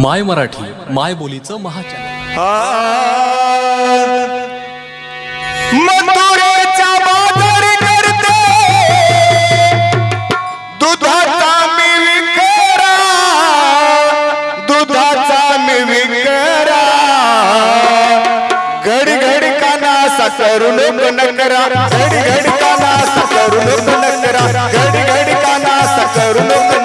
माय मराठी माय बोलीचं महाचॅनल. करून पण करा घड घड काना करून पण करा घड घड काना करून पण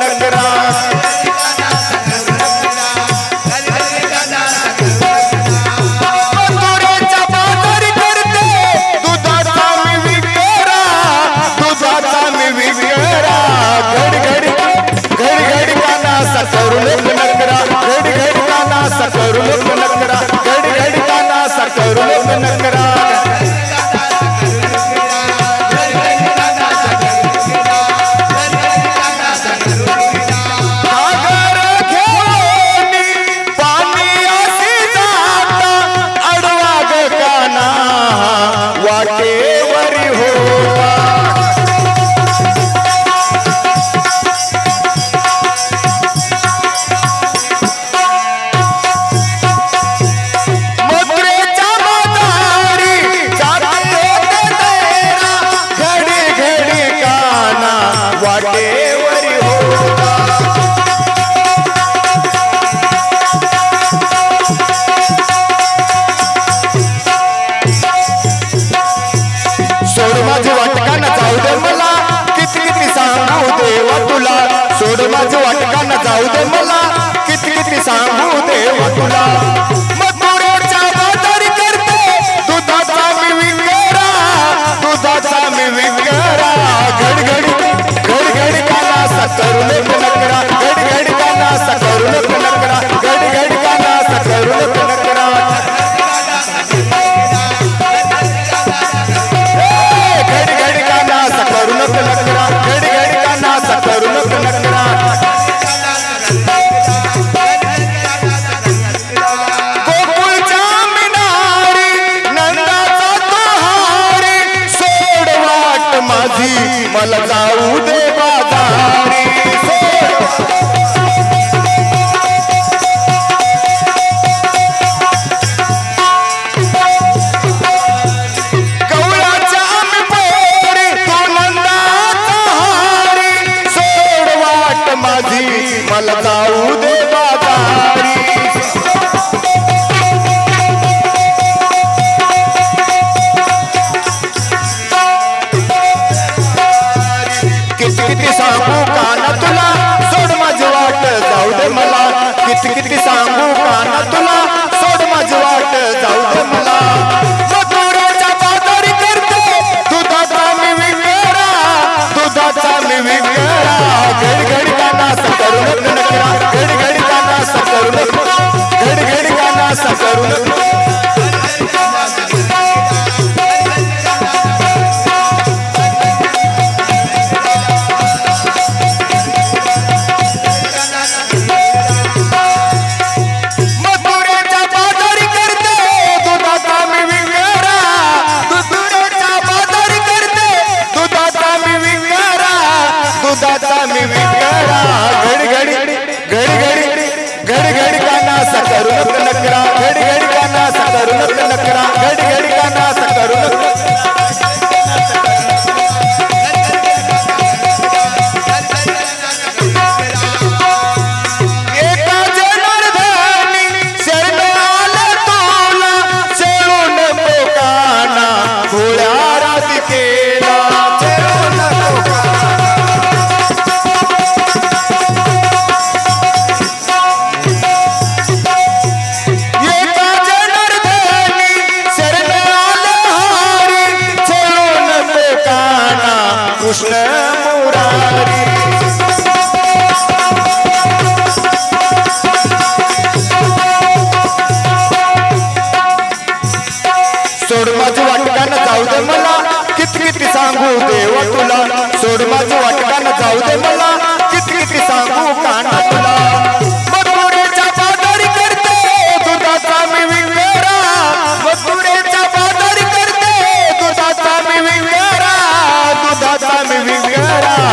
पुढे माझे वाटकांना जाऊ दे मला. किती किती सांगू दे तुला नाही मला जाऊ दे बाजारी. मला जाऊ दे बाजारी. to get करुण नकरा गड गड गाना करुण. कृष्ण मुरारी। Hare